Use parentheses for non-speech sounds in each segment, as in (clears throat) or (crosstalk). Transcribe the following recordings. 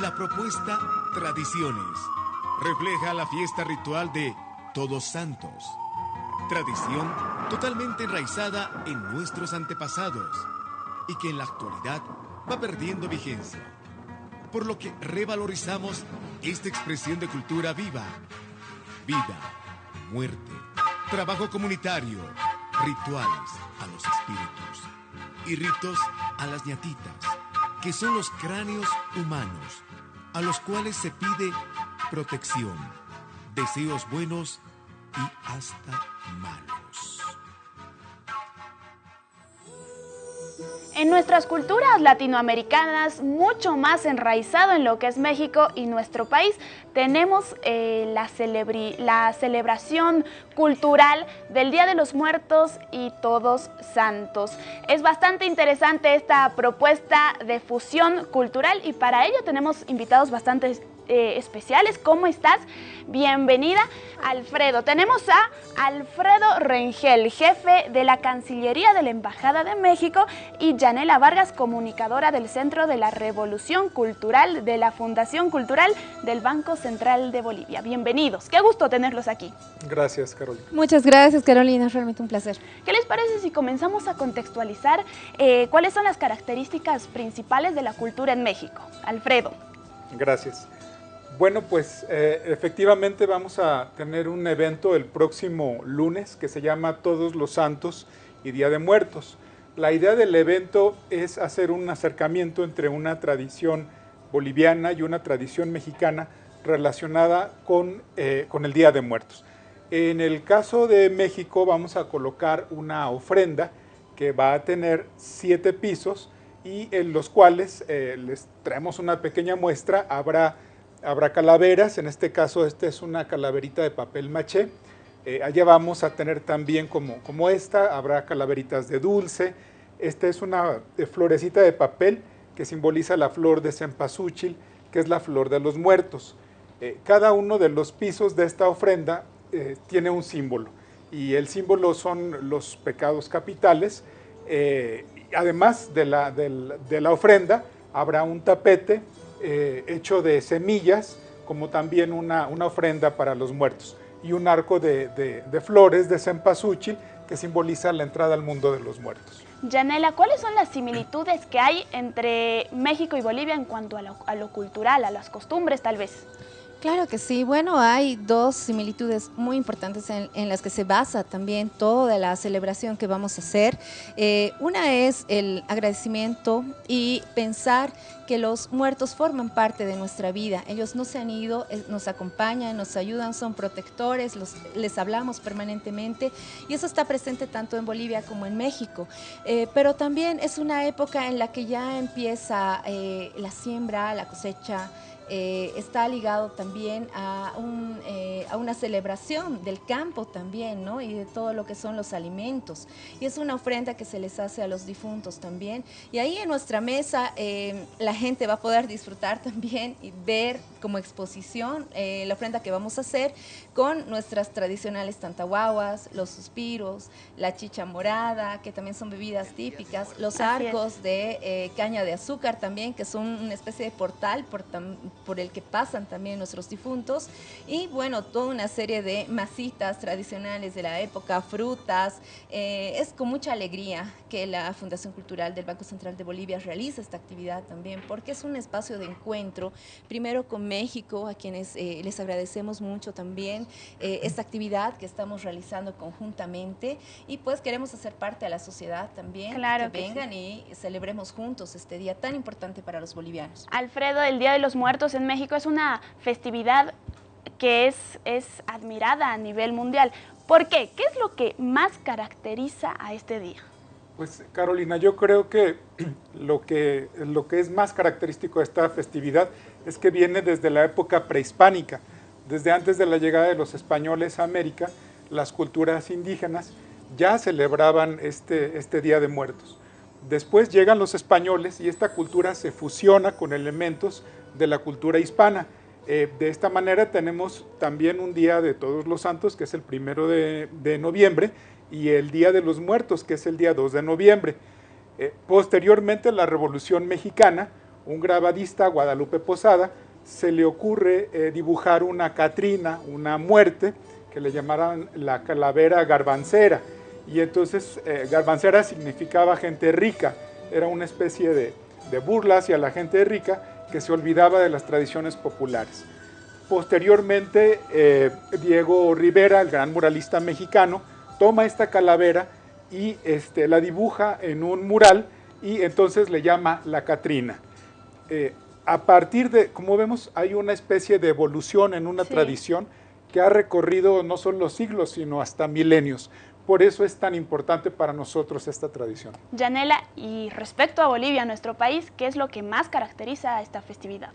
La propuesta Tradiciones refleja la fiesta ritual de Todos Santos. Tradición totalmente enraizada en nuestros antepasados y que en la actualidad va perdiendo vigencia. Por lo que revalorizamos esta expresión de cultura viva. Vida, muerte, trabajo comunitario, rituales a los espíritus y ritos a las ñatitas, que son los cráneos humanos, a los cuales se pide protección, deseos buenos y hasta malos. En nuestras culturas latinoamericanas, mucho más enraizado en lo que es México y nuestro país, tenemos eh, la, la celebración cultural del Día de los Muertos y Todos Santos. Es bastante interesante esta propuesta de fusión cultural y para ello tenemos invitados bastante eh, especiales. ¿Cómo estás? Bienvenida, Alfredo. Tenemos a Alfredo Rengel, jefe de la Cancillería de la Embajada de México, y Janela Vargas, comunicadora del Centro de la Revolución Cultural de la Fundación Cultural del Banco Central de Bolivia. Bienvenidos. Qué gusto tenerlos aquí. Gracias, Carolina. Muchas gracias, Carolina. Es realmente un placer. ¿Qué les parece si comenzamos a contextualizar eh, cuáles son las características principales de la cultura en México? Alfredo. Gracias. Bueno, pues eh, efectivamente vamos a tener un evento el próximo lunes que se llama Todos los Santos y Día de Muertos. La idea del evento es hacer un acercamiento entre una tradición boliviana y una tradición mexicana relacionada con, eh, con el Día de Muertos. En el caso de México vamos a colocar una ofrenda que va a tener siete pisos y en los cuales eh, les traemos una pequeña muestra. Habrá habrá calaveras, en este caso esta es una calaverita de papel maché. Eh, allá vamos a tener también como, como esta, habrá calaveritas de dulce. Esta es una eh, florecita de papel que simboliza la flor de cempasúchil, que es la flor de los muertos. Eh, cada uno de los pisos de esta ofrenda tiene un símbolo y el símbolo son los pecados capitales. además de la, de la ofrenda, habrá un tapete eh, hecho de semillas, como también una, ofrenda para los muertos, y un arco de, flores de cempasúchil que simboliza la entrada al mundo de los muertos. Janela, ¿cuáles son las similitudes que hay entre México y Bolivia en cuanto a lo cultural, a las costumbres tal vez? Claro que sí. Bueno, hay dos similitudes muy importantes en, las que se basa también toda la celebración que vamos a hacer. Eh, una es el agradecimiento y pensar que los muertos forman parte de nuestra vida. Ellos no se han ido, eh, nos acompañan, nos ayudan, son protectores, les hablamos permanentemente y eso está presente tanto en Bolivia como en México. Eh, pero también es una época en la que ya empieza la siembra, la cosecha, eh, está ligado también a, un, eh, a, una celebración del campo también, ¿no? Y de todo lo que son los alimentos. Y es una ofrenda que se les hace a los difuntos también. Y ahí en nuestra mesa eh, la gente va a poder disfrutar también y ver como exposición la ofrenda que vamos a hacer con nuestras tradicionales tantahuahuas, los suspiros, la chicha morada, que también son bebidas típicas, los arcos de caña de azúcar también, que son una especie de portal por, por el que pasan también nuestros difuntos y bueno, toda una serie de masitas tradicionales de la época, frutas. Eh, es con mucha alegría que la Fundación Cultural del Banco Central de Bolivia realiza esta actividad también porque es un espacio de encuentro, primero con México, a quienes eh, les agradecemos mucho también eh, esta actividad que estamos realizando conjuntamente y pues queremos hacer parte de la sociedad también, claro que, vengan y celebremos juntos este día tan importante para los bolivianos. Alfredo, el Día de los Muertos en México es una festividad que es, es admirada a nivel mundial. ¿Por qué? ¿Qué es lo que más caracteriza a este día? Pues Carolina, yo creo que (clears throat) lo, que lo que es más característico de esta festividad es que viene desde la época prehispánica, desde antes de la llegada de los españoles a América, las culturas indígenas ya celebraban este, este Día de Muertos. Después llegan los españoles y esta cultura se fusiona con elementos de la cultura hispana. Eh, de esta manera tenemos también un Día de Todos los Santos, que es el primero de, noviembre, y el Día de los Muertos, que es el día 2 de noviembre. Eh, posteriormente, la Revolución Mexicana un grabadista, Guadalupe Posada, se le ocurre eh, dibujar una Catrina, una muerte, que le llamaran la calavera garbancera. Y entonces eh, garbancera significaba gente rica, era una especie de, burla hacia la gente rica que se olvidaba de las tradiciones populares. Posteriormente, eh, Diego Rivera, el gran muralista mexicano, toma esta calavera y este, la dibuja en un mural y entonces le llama la Catrina a partir de, como vemos, hay una especie de evolución en una tradición que ha recorrido no solo siglos, sino hasta milenios. Por eso es tan importante para nosotros esta tradición. Yanela, y respecto a Bolivia, nuestro país, ¿qué es lo que más caracteriza a esta festividad?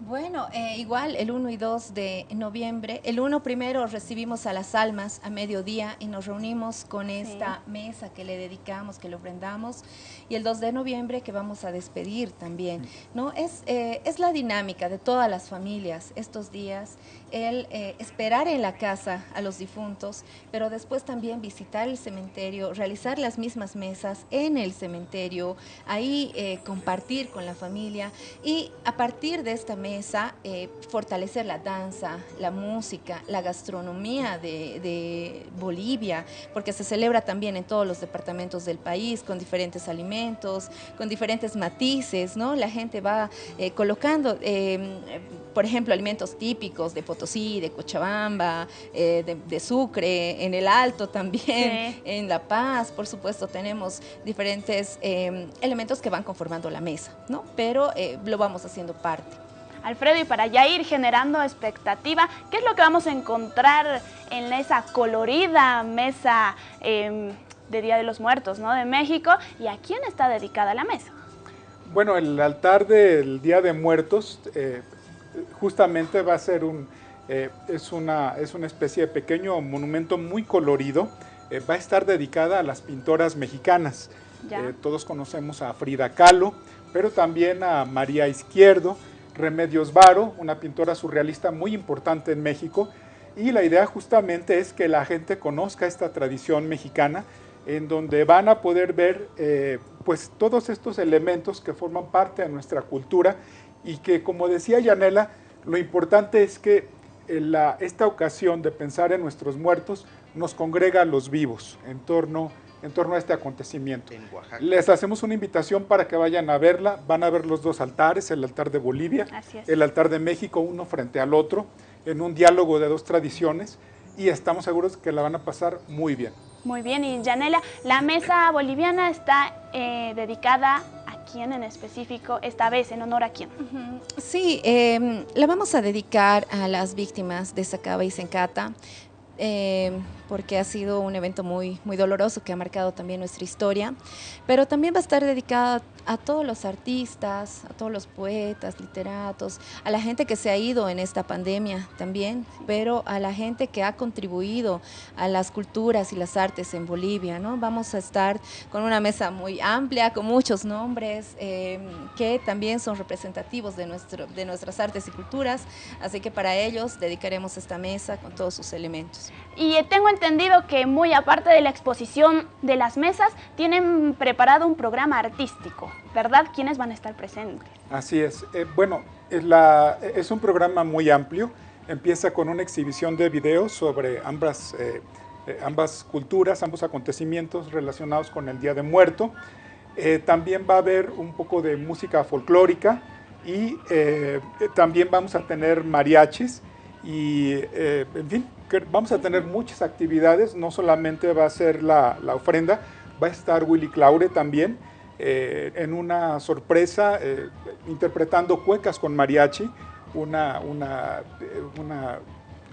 Bueno, eh, igual el 1 y 2 de noviembre. El 1 primero recibimos a las almas a mediodía y nos reunimos con esta mesa que le dedicamos, que le ofrendamos. Y el 2 de noviembre que vamos a despedir también. ¿no? Es, eh, es la dinámica de todas las familias estos días, el eh, esperar en la casa a los difuntos, pero después también visitar el cementerio, realizar las mismas mesas en el cementerio, ahí compartir con la familia y a partir de esta mesa eh, fortalecer la danza, la música, la gastronomía de, Bolivia, porque se celebra también en todos los departamentos del país con diferentes alimentos, con diferentes matices, ¿no? La gente va eh, colocando, em, por ejemplo, alimentos típicos de Potosí, de Cochabamba, eh, de, Sucre, en el Alto también, en La Paz, por supuesto, tenemos diferentes em, elementos que van conformando la mesa, ¿no? Pero lo vamos haciendo parte. Alfredo, y para ya ir generando expectativa, ¿qué es lo que vamos a encontrar en esa colorida mesa em, de Día de los Muertos ¿no? de México? ¿Y a quién está dedicada la mesa? Bueno, el altar del Día de Muertos eh, justamente va a ser un, eh, es, una, es una especie de pequeño monumento muy colorido, eh, va a estar dedicada a las pintoras mexicanas. todos conocemos a Frida Kahlo, pero también a María Izquierdo, Remedios Varo, una pintora surrealista muy importante en México, y la idea justamente es que la gente conozca esta tradición mexicana, en donde van a poder ver eh, pues todos estos elementos que forman parte de nuestra cultura y que, como decía Yanela, lo importante es que la, esta ocasión de pensar en nuestros muertos nos congrega a los vivos en torno a en torno a este acontecimiento. Les hacemos una invitación para que vayan a verla. Van a ver los dos altares, el altar de Bolivia, el altar de México, uno frente al otro, en un diálogo de dos tradiciones y estamos seguros que la van a pasar muy bien. Muy bien, y Janela, la mesa boliviana está eh, dedicada a quién en específico, esta vez en honor a quién. Sí, em, la vamos a dedicar a las víctimas de Sacaba y Sencata. Em, porque ha sido un evento muy, muy doloroso que ha marcado también nuestra historia, pero también va a estar dedicada a todos los artistas, a todos los poetas, literatos, a la gente que se ha ido en esta pandemia también, pero a la gente que ha contribuido a las culturas y las artes en Bolivia. ¿no? Vamos a estar con una mesa muy amplia, con muchos nombres em, que también son representativos de, nuestro, de nuestras artes y culturas, así que para ellos dedicaremos esta mesa con todos sus elementos. Y tengo entendido que muy aparte de la exposición de las mesas, tienen preparado un programa artístico. ¿verdad? ¿Quiénes van a estar presentes? Así es. Eh, bueno, es, la, es, un programa muy amplio. Empieza con una exhibición de videos sobre ambas, eh, eh, ambas culturas, ambos acontecimientos relacionados con el Día de Muerto. también va a haber un poco de música folclórica y también vamos a tener mariachis y, en fin, vamos a tener muchas actividades. No solamente va a ser la, la ofrenda, va a estar Willy Claure también eh, en una sorpresa eh, interpretando cuecas con mariachi, una, una, eh, una,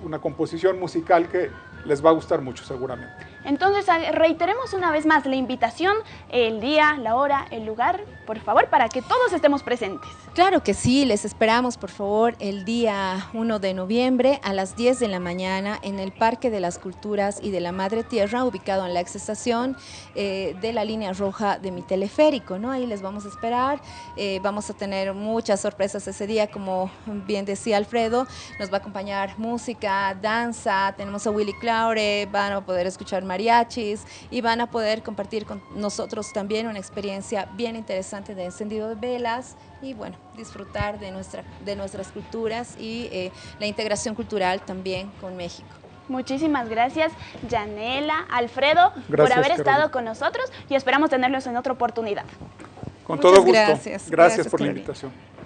una composición musical que les va a gustar mucho seguramente. Entonces, reiteremos una vez más la invitación, el día, la hora, el lugar, por favor, para que todos estemos presentes. Claro que sí, les esperamos, por favor, el día 1 de noviembre a las 10 de la mañana en el Parque de las Culturas y de la Madre Tierra, ubicado en la ex estación eh, de la línea roja de mi teleférico, ¿no? Ahí les vamos a esperar, eh, vamos a tener muchas sorpresas ese día, como bien decía Alfredo, nos va a acompañar música, danza, tenemos a Willy Claure, van a poder escuchar mariachis y van a poder compartir con nosotros también una experiencia bien interesante interesante de encendido de velas y bueno, disfrutar de, nuestra, de nuestras culturas y eh, la integración cultural también con México. Muchísimas gracias, Yanela, Alfredo, por haber estado con nosotros y esperamos tenerlos en otra oportunidad. Con todo gusto. Gracias, gracias, por la invitación.